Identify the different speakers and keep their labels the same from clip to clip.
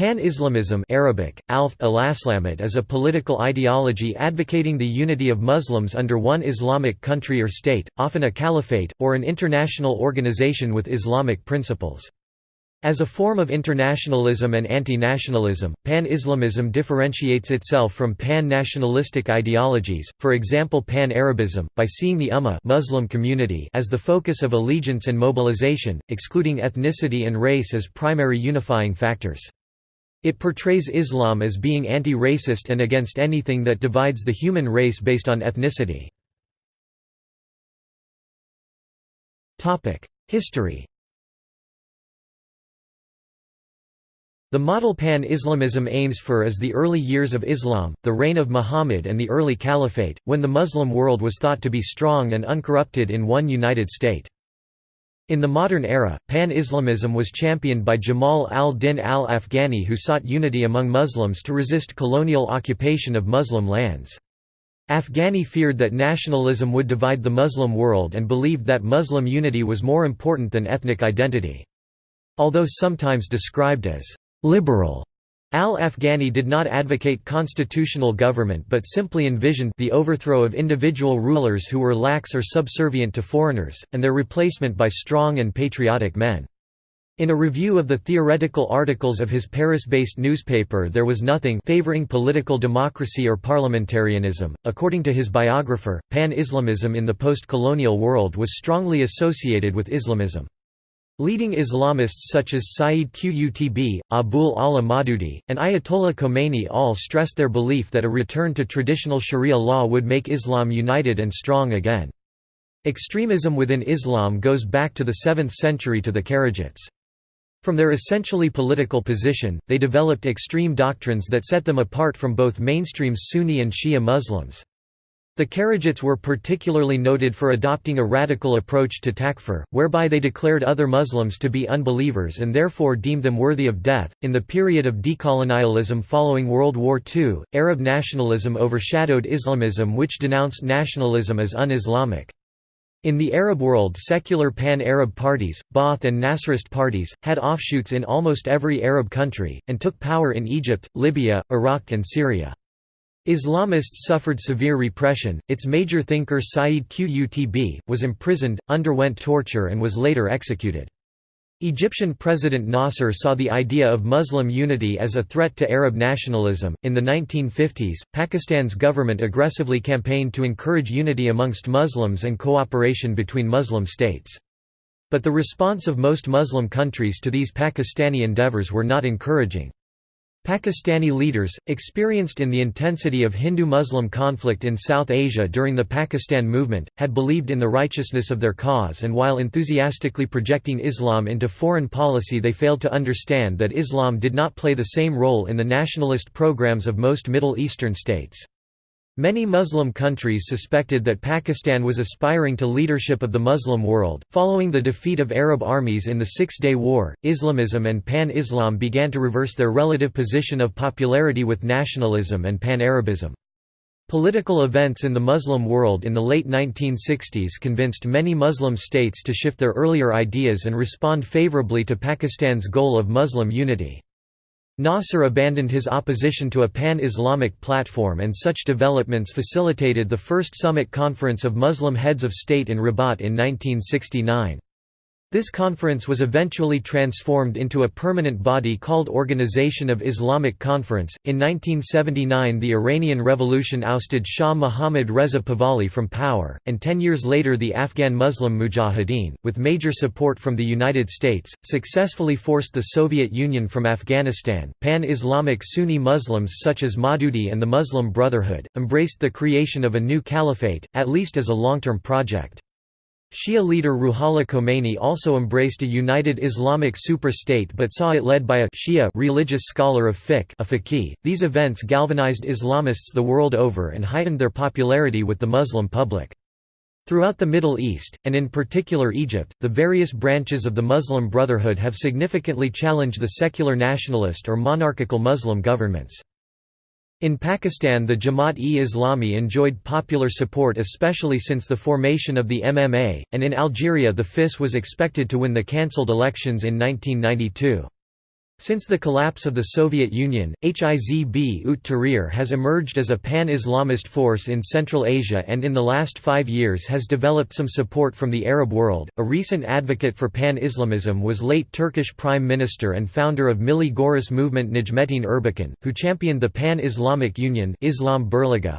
Speaker 1: Pan-Islamism Arabic, Alf is a political ideology advocating the unity of Muslims under one Islamic country or state, often a caliphate, or an international organization with Islamic principles. As a form of internationalism and anti-nationalism, Pan-Islamism differentiates itself from pan-nationalistic ideologies, for example Pan-Arabism, by seeing the Ummah Muslim community as the focus of allegiance and mobilization, excluding ethnicity and race as primary unifying factors. It portrays Islam as being anti-racist and against anything that divides the human race based on ethnicity. History The model pan-Islamism aims for is the early years of Islam, the reign of Muhammad and the early caliphate, when the Muslim world was thought to be strong and uncorrupted in one united state. In the modern era, pan-Islamism was championed by Jamal al-Din al-Afghani who sought unity among Muslims to resist colonial occupation of Muslim lands. Afghani feared that nationalism would divide the Muslim world and believed that Muslim unity was more important than ethnic identity. Although sometimes described as «liberal», Al-Afghani did not advocate constitutional government but simply envisioned the overthrow of individual rulers who were lax or subservient to foreigners, and their replacement by strong and patriotic men. In a review of the theoretical articles of his Paris-based newspaper there was nothing favoring political democracy or parliamentarianism. According to his biographer, pan-Islamism in the post-colonial world was strongly associated with Islamism. Leading Islamists such as Sayyid Qutb, Abul Ala Maududi, and Ayatollah Khomeini all stressed their belief that a return to traditional sharia law would make Islam united and strong again. Extremism within Islam goes back to the 7th century to the Kharijites. From their essentially political position, they developed extreme doctrines that set them apart from both mainstream Sunni and Shia Muslims. The Kharijites were particularly noted for adopting a radical approach to takfir, whereby they declared other Muslims to be unbelievers and therefore deemed them worthy of death. In the period of decolonialism following World War II, Arab nationalism overshadowed Islamism, which denounced nationalism as un Islamic. In the Arab world secular pan-Arab parties, Ba'ath and Nasserist parties, had offshoots in almost every Arab country, and took power in Egypt, Libya, Iraq and Syria. Islamists suffered severe repression, its major thinker Sayyid Qutb, was imprisoned, underwent torture and was later executed. Egyptian President Nasser saw the idea of Muslim unity as a threat to Arab nationalism. In the 1950s, Pakistan's government aggressively campaigned to encourage unity amongst Muslims and cooperation between Muslim states. But the response of most Muslim countries to these Pakistani endeavors were not encouraging. Pakistani leaders, experienced in the intensity of Hindu-Muslim conflict in South Asia during the Pakistan movement, had believed in the righteousness of their cause and while enthusiastically projecting Islam into foreign policy they failed to understand that Islam did not play the same role in the nationalist programs of most Middle Eastern states. Many Muslim countries suspected that Pakistan was aspiring to leadership of the Muslim world. Following the defeat of Arab armies in the Six Day War, Islamism and Pan Islam began to reverse their relative position of popularity with nationalism and Pan Arabism. Political events in the Muslim world in the late 1960s convinced many Muslim states to shift their earlier ideas and respond favorably to Pakistan's goal of Muslim unity. Nasser abandoned his opposition to a pan-Islamic platform and such developments facilitated the first summit conference of Muslim heads of state in Rabat in 1969. This conference was eventually transformed into a permanent body called Organization of Islamic Conference. In 1979, the Iranian Revolution ousted Shah Mohammad Reza Pahlavi from power, and ten years later, the Afghan Muslim Mujahideen, with major support from the United States, successfully forced the Soviet Union from Afghanistan. Pan Islamic Sunni Muslims such as Maududi and the Muslim Brotherhood embraced the creation of a new caliphate, at least as a long term project. Shia leader Ruhollah Khomeini also embraced a united Islamic super-state but saw it led by a Shia religious scholar of fiqh a faqih. These events galvanized Islamists the world over and heightened their popularity with the Muslim public. Throughout the Middle East, and in particular Egypt, the various branches of the Muslim Brotherhood have significantly challenged the secular nationalist or monarchical Muslim governments. In Pakistan the Jamaat-e-Islami enjoyed popular support especially since the formation of the MMA, and in Algeria the FIS was expected to win the cancelled elections in 1992. Since the collapse of the Soviet Union, Hizb ut Tahrir has emerged as a pan-Islamist force in Central Asia and in the last five years has developed some support from the Arab world. A recent advocate for pan-Islamism was late Turkish Prime Minister and founder of Milli Görüş movement Necmettin Erbakan, who championed the Pan-Islamic Union Islam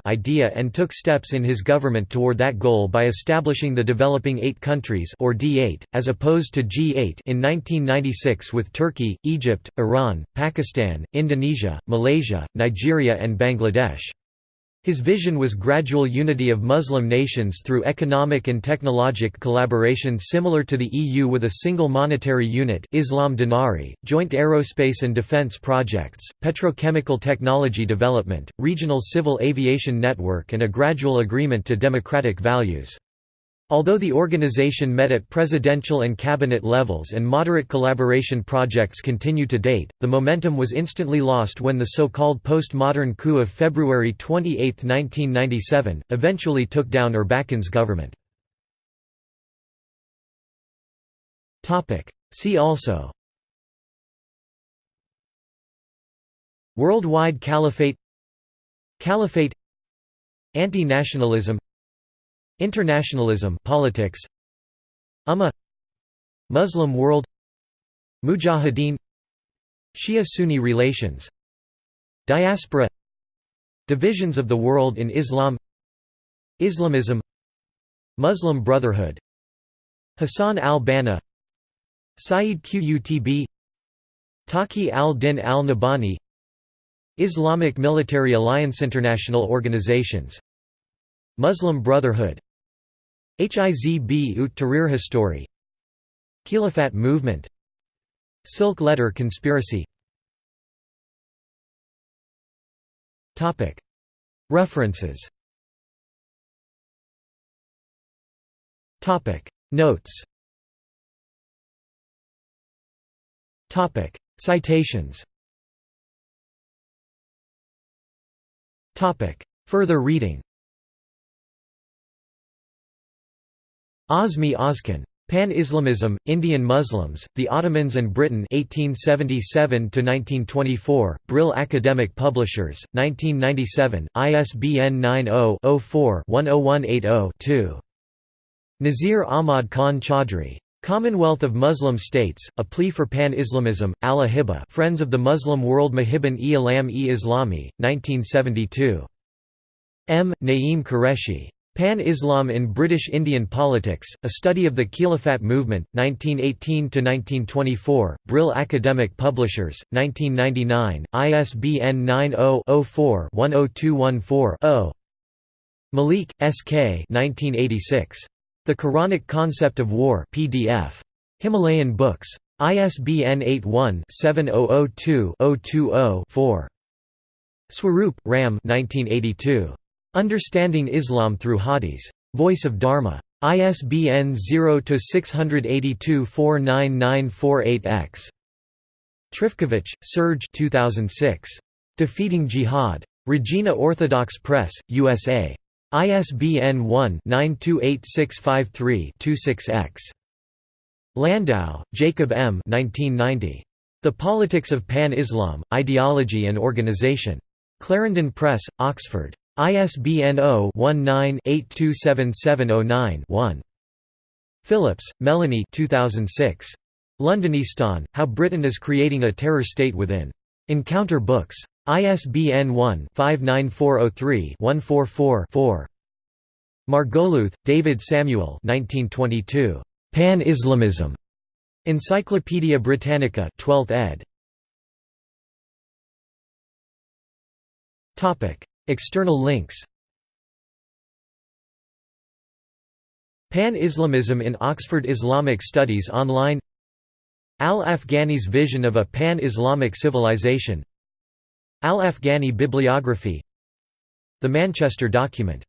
Speaker 1: idea and took steps in his government toward that goal by establishing the Developing Eight Countries or D8, as opposed to G8 in 1996 with Turkey, Egypt, Iran, Pakistan, Indonesia, Malaysia, Nigeria and Bangladesh. His vision was gradual unity of Muslim nations through economic and technologic collaboration similar to the EU with a single monetary unit Islam Dinari, joint aerospace and defense projects, petrochemical technology development, regional civil aviation network and a gradual agreement to democratic values. Although the organization met at presidential and cabinet levels and moderate collaboration projects continue to date, the momentum was instantly lost when the so-called postmodern coup of February 28, 1997, eventually took down Erbakan's government. See also Worldwide Caliphate Caliphate Anti-nationalism Internationalism politics. Ummah Muslim world. Mujahideen. Shia-Sunni relations. Diaspora. Divisions of the world in Islam. Islamism. Muslim Brotherhood. Hassan al-Banna. Sayyid Qutb. Taqi al-Din al-Nabhani Islamic Military Alliance International organizations. Muslim Brotherhood Hizb ut Tahrir History Khilafat movement. Silk Letter conspiracy. References. Notes. Citations. Topic. Further reading Azmi Ozcan. Pan-Islamism, Indian Muslims, the Ottomans and Britain 1877–1924, Brill Academic Publishers, 1997, ISBN 90-04-10180-2. Nazir Ahmad Khan Chaudhry. Commonwealth of Muslim States, A Plea for Pan-Islamism, Ala Hibba Friends of the Muslim World Mahibban-e Alam-e Islami, 1972. M. Naeem Qureshi. Pan-Islam in British Indian Politics, A Study of the Khilafat Movement, 1918–1924, Brill Academic Publishers, 1999, ISBN 90-04-10214-0 Malik, S. K. 1986. The Quranic Concept of War PDF. Himalayan Books. ISBN 81-7002-020-4. Swarup, Ram 1982. Understanding Islam through Hadis. Voice of Dharma. ISBN 0-682-49948-X. Trifkovic, Serge 2006. Defeating Jihad. Regina Orthodox Press, USA. ISBN 1-928653-26-X. Landau, Jacob M. 1990. The Politics of Pan-Islam, Ideology and Organization. Clarendon Press, Oxford. ISBN 0-19-827709-1. Phillips, Melanie 2006. Londonistan, How Britain is Creating a Terror State Within. Encounter Books. ISBN 1-59403-144-4. Margoliouth, David Samuel 1922. Pan-Islamism. Encyclopædia Britannica 12th ed. External links. Pan-Islamism in Oxford Islamic Studies Online. Al-Afghani's vision of a pan-Islamic civilization. Al-Afghani bibliography. The Manchester Document